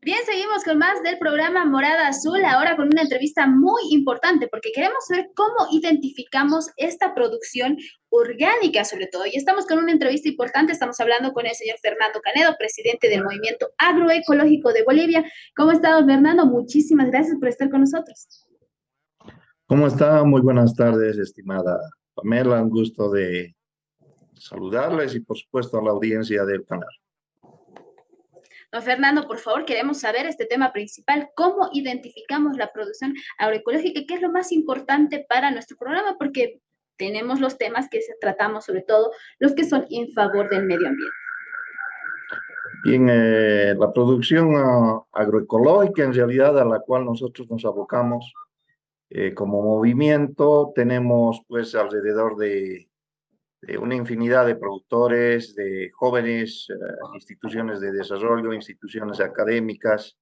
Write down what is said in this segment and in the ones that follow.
Bien, seguimos con más del programa Morada Azul, ahora con una entrevista muy importante porque queremos ver cómo identificamos esta producción orgánica sobre todo. Y estamos con una entrevista importante, estamos hablando con el señor Fernando Canedo, presidente del Movimiento Agroecológico de Bolivia. ¿Cómo está, don Fernando? Muchísimas gracias por estar con nosotros. ¿Cómo está? Muy buenas tardes, estimada Pamela. Un gusto de saludarles y, por supuesto, a la audiencia del canal. Don Fernando, por favor, queremos saber este tema principal, cómo identificamos la producción agroecológica, que es lo más importante para nuestro programa, porque tenemos los temas que tratamos, sobre todo los que son en favor del medio ambiente. Bien, eh, la producción ah, agroecológica, en realidad, a la cual nosotros nos abocamos eh, como movimiento, tenemos pues alrededor de de una infinidad de productores, de jóvenes, eh, instituciones de desarrollo, instituciones académicas,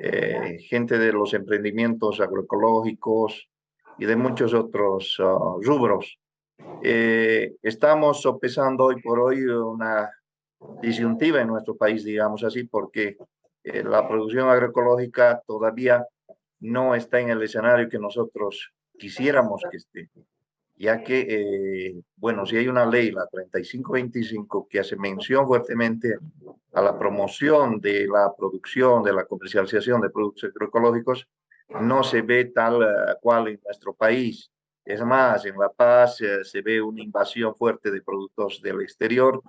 eh, gente de los emprendimientos agroecológicos y de muchos otros ah, rubros. Eh, estamos sopesando hoy por hoy una disyuntiva en nuestro país, digamos así, porque la producción agroecológica todavía no está en el escenario que nosotros quisiéramos que esté ya que, eh, bueno, si hay una ley, la 3525, que hace mención fuertemente a la promoción de la producción, de la comercialización de productos agroecológicos, no se ve tal eh, cual en nuestro país. Es más, en La Paz eh, se ve una invasión fuerte de productos del exterior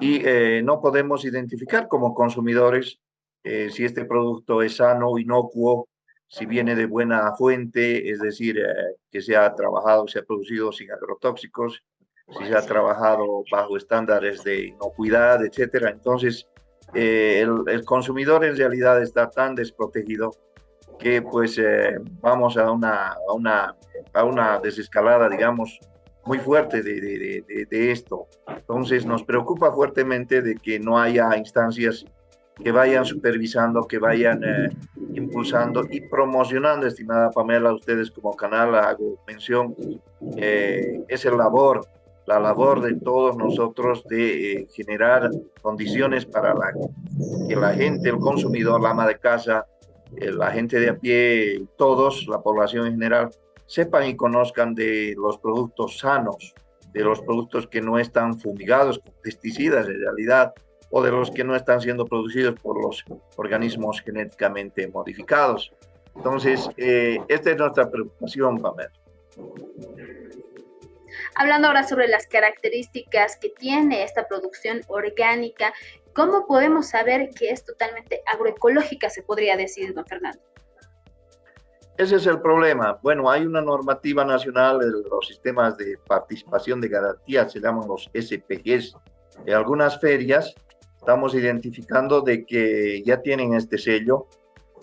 y no podemos identificar como consumidores si este producto es sano, inocuo si viene de buena fuente, es decir, eh, que se ha trabajado, se ha producido sin agrotóxicos, si se ha trabajado bajo estándares de inocuidad, etcétera. Entonces, eh, el, consumidor en realidad está tan desprotegido que pues eh, vamos a una, a, una, a una desescalada, digamos, muy fuerte de, de, de, esto. Entonces nos preocupa fuertemente de que no haya instancias que vayan supervisando, que vayan eh, impulsando y promocionando, estimada Pamela, ustedes como canal hago mención, eh, es el labor, la labor de todos nosotros de eh, generar condiciones para la, que la gente, el consumidor, la ama de casa, la gente de a pie, todos, la población en general, sepan y conozcan de los productos sanos, de los productos que no están fumigados con pesticidas en realidad, o de los que no están siendo producidos por los organismos genéticamente modificados. Entonces, eh, esta es nuestra preocupación, Pamela. Hablando ahora sobre las características que tiene esta producción orgánica, ¿cómo podemos saber que es totalmente agroecológica, se podría decir, don Fernando? Ese es el problema. Bueno, hay una normativa nacional de los sistemas de participación de garantía, se llaman los SPGs. En algunas ferias estamos identificando de que ya tienen este sello,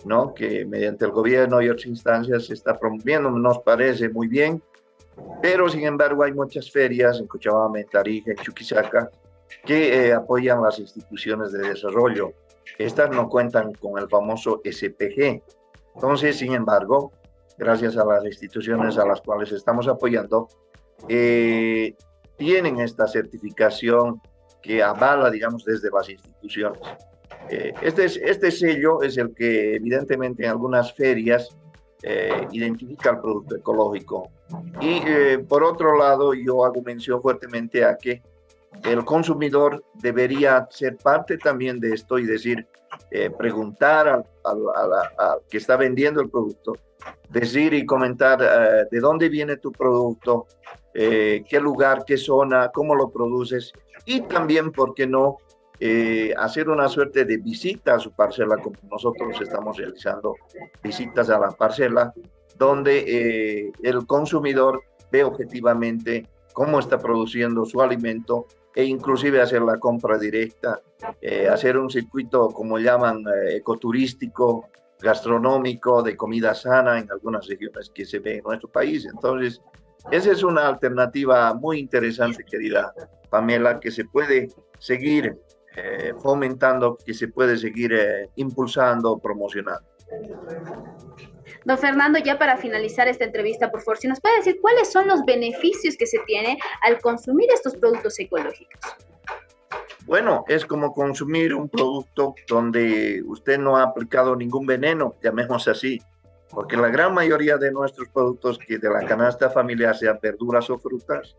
¿no? Que mediante el gobierno y otras instancias se está promoviendo, nos parece muy bien, pero sin embargo hay muchas ferias en Cochabamba, en Tarija, en Chuquisaca, que eh, apoyan las instituciones de desarrollo. Estas no cuentan con el famoso SPG. Entonces, sin embargo, gracias a las instituciones a las cuales estamos apoyando, eh, tienen esta certificación que avala, digamos, desde las instituciones. Eh, este, este sello es el que evidentemente en algunas ferias eh, identifica el producto ecológico. Y eh, por otro lado, yo hago mención fuertemente a que el consumidor debería ser parte también de esto y decir, preguntar al, al, que está vendiendo el producto, decir y comentar de dónde viene tu producto, qué lugar, qué zona, cómo lo produces y también, ¿por qué no?, eh, hacer una suerte de visita a su parcela, como nosotros estamos realizando visitas a la parcela, donde eh, el consumidor ve objetivamente cómo está produciendo su alimento e inclusive hacer la compra directa, eh, hacer un circuito, como llaman, ecoturístico, gastronómico, de comida sana en algunas regiones que se ve en nuestro país. Entonces, esa es una alternativa muy interesante, querida Pamela, que se puede seguir eh, fomentando, que se puede seguir eh, impulsando, promocionando. Don Fernando, ya para finalizar esta entrevista, por favor, si nos puede decir cuáles son los beneficios que se tiene al consumir estos productos ecológicos. Bueno, es como consumir un producto donde usted no ha aplicado ningún veneno, llamemos así, porque la gran mayoría de nuestros productos que de la canasta familiar, sean verduras o frutas,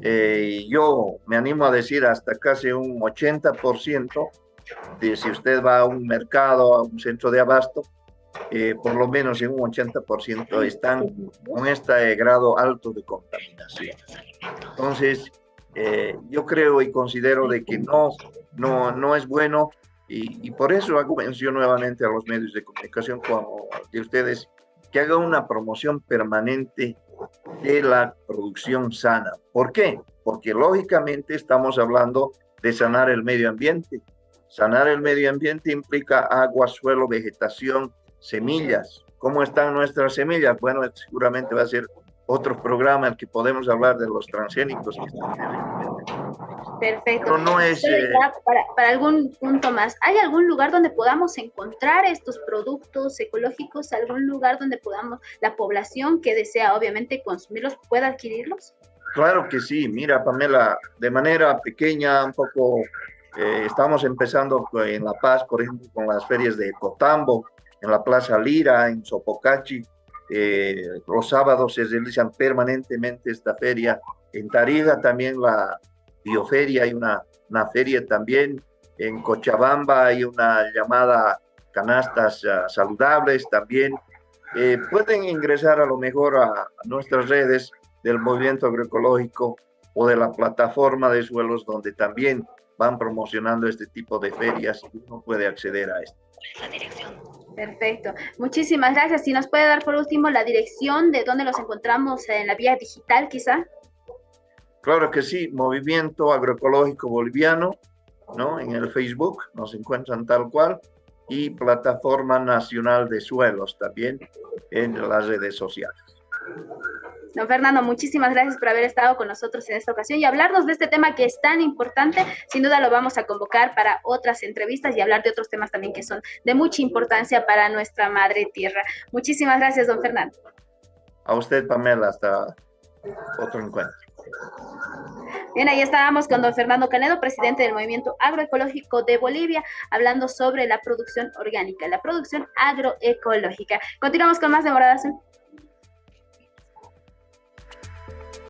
eh, yo me animo a decir hasta casi un 80% de si usted va a un mercado, a un centro de abasto, eh, por lo menos en un 80% están con este grado alto de contaminación. Entonces, eh, yo creo y considero de que no, no, no es bueno y, y, por eso hago mención nuevamente a los medios de comunicación como de ustedes que haga una promoción permanente de la producción sana. ¿Por qué? Porque lógicamente estamos hablando de sanar el medio ambiente. Sanar el medio ambiente implica agua, suelo, vegetación, semillas. ¿Cómo están nuestras semillas? Bueno, seguramente va a ser otro programa en que podemos hablar de los transgénicos Perfecto. Pero no es, eh, para, para, algún punto más, ¿hay algún lugar donde podamos encontrar estos productos ecológicos? ¿Algún lugar donde podamos, la población que desea obviamente consumirlos, pueda adquirirlos? Claro que sí. Mira, Pamela, de manera pequeña, un poco, eh, estamos empezando en La Paz, por ejemplo, con las ferias de Cotambo, en la Plaza Lira, en Sopocachi, eh, los sábados se realizan permanentemente esta feria. En Tarija también la bioferia, hay una, una feria también. En Cochabamba hay una llamada canastas uh, saludables también. Eh, pueden ingresar a lo mejor a, nuestras redes del movimiento agroecológico o de la plataforma de suelos donde también van promocionando este tipo de ferias y uno puede acceder a esto. La dirección. Perfecto. Muchísimas gracias. Si nos puede dar por último la dirección de dónde los encontramos en la vía digital, quizá. Claro que sí, Movimiento Agroecológico Boliviano, ¿no? En el Facebook nos encuentran tal cual y Plataforma Nacional de Suelos también en las redes sociales. Don Fernando, muchísimas gracias por haber estado con nosotros en esta ocasión y hablarnos de este tema que es tan importante. Sin duda lo vamos a convocar para otras entrevistas y hablar de otros temas también que son de mucha importancia para nuestra madre tierra. Muchísimas gracias, don Fernando. A usted, Pamela, hasta otro encuentro. Bien, ahí estábamos con don Fernando Canedo, presidente del Movimiento Agroecológico de Bolivia, hablando sobre la producción orgánica, la producción agroecológica. Continuamos con más de Morada Azul.